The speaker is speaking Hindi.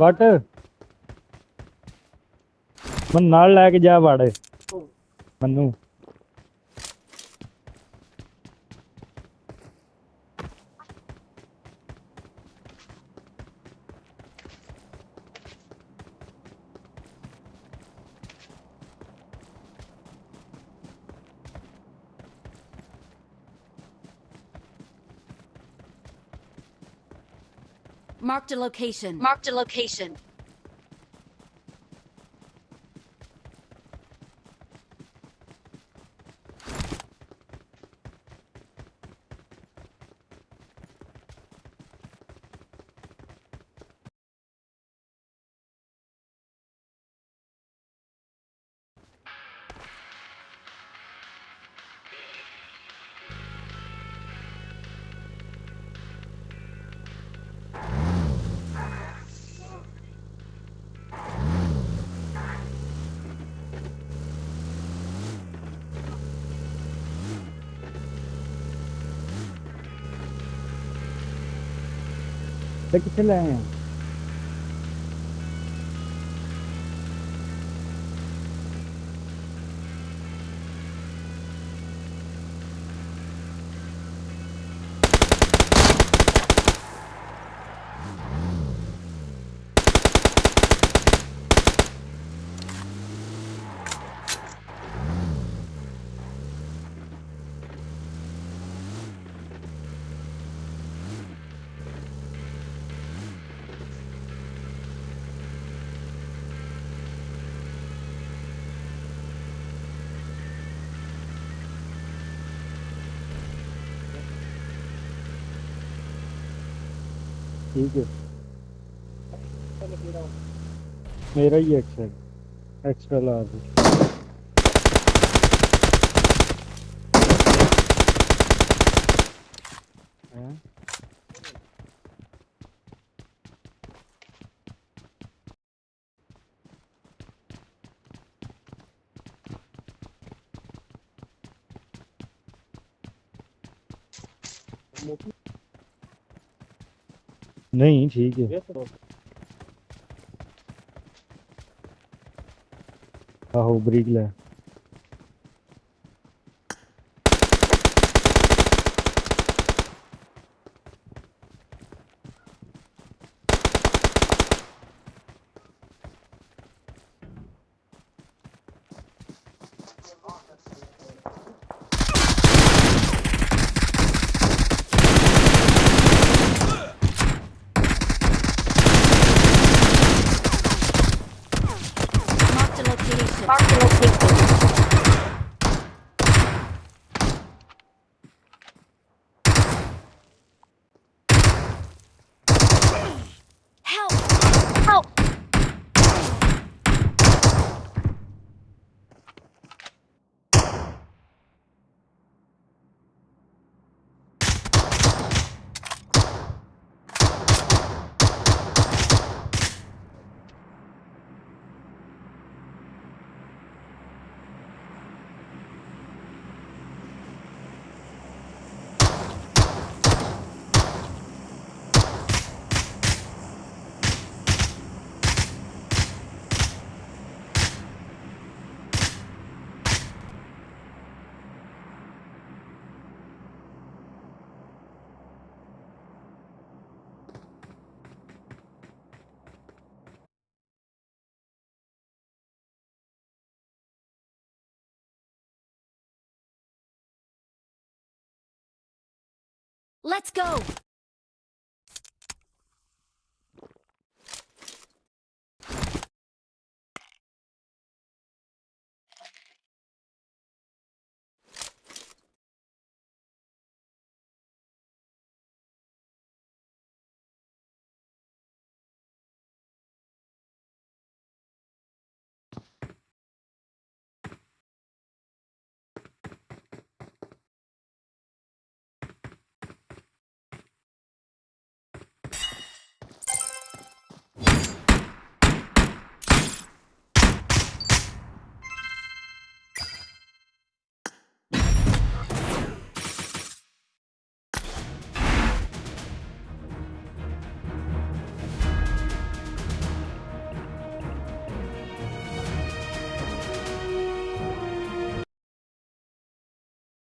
ਬਟ ਮਨ ਨਾਲ ਲੈ ਕੇ ਜਾ ਵੜ। ਮੈਨੂੰ। Marked a location. Marked a location. 백기 텔레. ठीक है। मेरा ही एक्सेल एक्स्ट्रा लार्ज? नहीं ठीक है। आहो ब्रिक ले। Let's go!